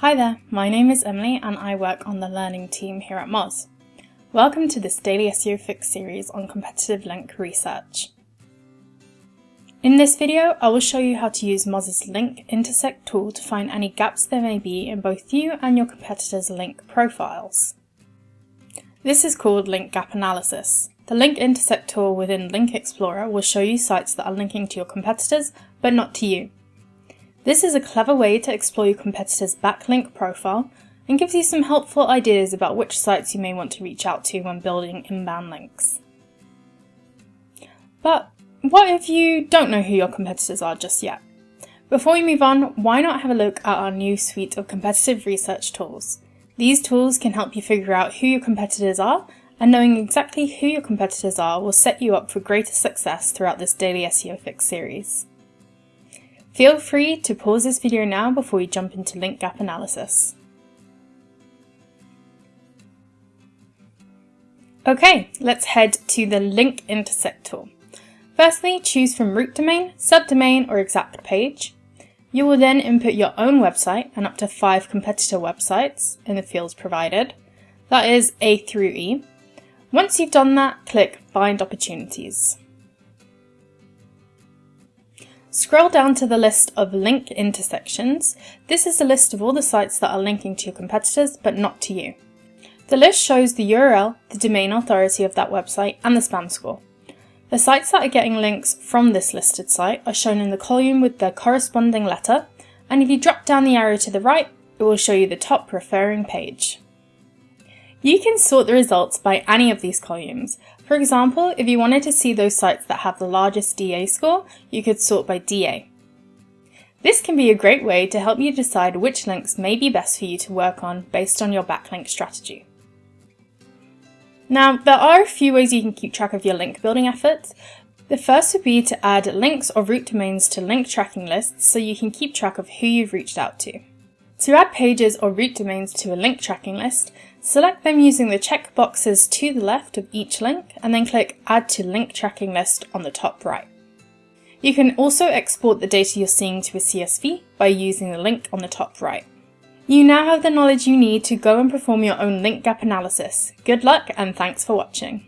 Hi there, my name is Emily and I work on the learning team here at Moz. Welcome to this daily SEO Fix series on competitive link research. In this video, I will show you how to use Moz's Link Intersect tool to find any gaps there may be in both you and your competitors' link profiles. This is called Link Gap Analysis. The Link Intersect tool within Link Explorer will show you sites that are linking to your competitors, but not to you. This is a clever way to explore your competitor's backlink profile and gives you some helpful ideas about which sites you may want to reach out to when building inbound links. But what if you don't know who your competitors are just yet? Before we move on, why not have a look at our new suite of competitive research tools? These tools can help you figure out who your competitors are, and knowing exactly who your competitors are will set you up for greater success throughout this daily SEO Fix series. Feel free to pause this video now before we jump into link gap analysis. Okay, let's head to the link intersect tool. Firstly, choose from root domain, subdomain or exact page. You will then input your own website and up to five competitor websites in the fields provided. That is A through E. Once you've done that, click Find Opportunities. Scroll down to the list of link intersections. This is a list of all the sites that are linking to your competitors, but not to you. The list shows the URL, the domain authority of that website, and the spam score. The sites that are getting links from this listed site are shown in the column with their corresponding letter, and if you drop down the arrow to the right, it will show you the top referring page. You can sort the results by any of these columns. For example, if you wanted to see those sites that have the largest DA score, you could sort by DA. This can be a great way to help you decide which links may be best for you to work on based on your backlink strategy. Now, there are a few ways you can keep track of your link building efforts. The first would be to add links or root domains to link tracking lists so you can keep track of who you've reached out to. To add pages or root domains to a link tracking list, select them using the check boxes to the left of each link and then click Add to Link Tracking List on the top right. You can also export the data you're seeing to a CSV by using the link on the top right. You now have the knowledge you need to go and perform your own link gap analysis. Good luck and thanks for watching.